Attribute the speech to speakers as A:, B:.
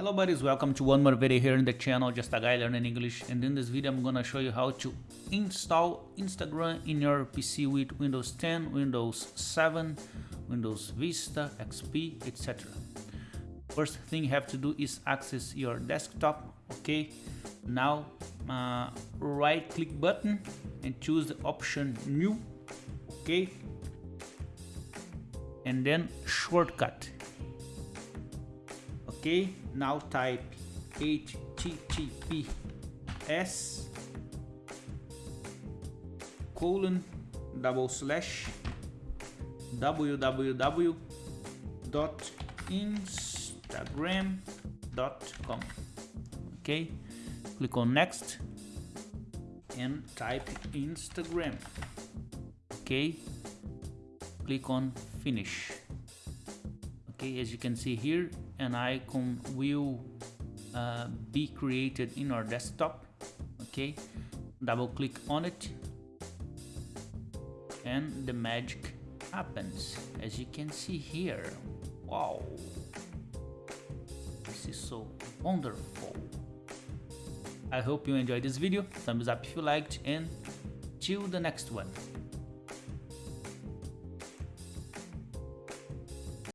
A: Hello buddies, welcome to one more video here in the channel, just a guy learning English and in this video I'm gonna show you how to install Instagram in your PC with Windows 10, Windows 7, Windows Vista, XP, etc. First thing you have to do is access your desktop, okay? Now uh, right click button and choose the option new, okay? And then shortcut okay now type https colon double slash www.instagram.com okay click on next and type instagram. Okay click on finish okay as you can see here an icon will uh, be created in our desktop. Okay double click on it. And the magic happens as you can see here. Wow. This is so wonderful. I hope you enjoyed this video. Thumbs up if you liked and till the next one